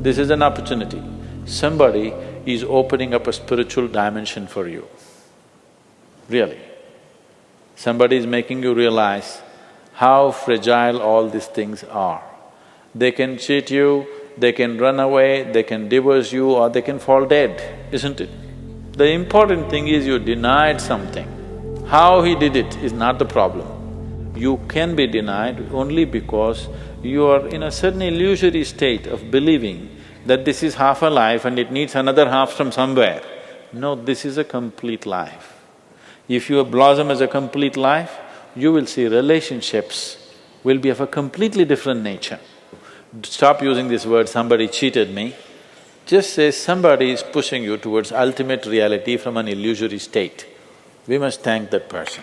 This is an opportunity. Somebody is opening up a spiritual dimension for you, really. Somebody is making you realize how fragile all these things are. They can cheat you, they can run away, they can divorce you or they can fall dead, isn't it? The important thing is you denied something. How he did it is not the problem. You can be denied only because you are in a certain illusory state of believing that this is half a life and it needs another half from somewhere. No, this is a complete life. If you blossom as a complete life, you will see relationships will be of a completely different nature. Stop using this word, somebody cheated me. Just say somebody is pushing you towards ultimate reality from an illusory state. We must thank that person.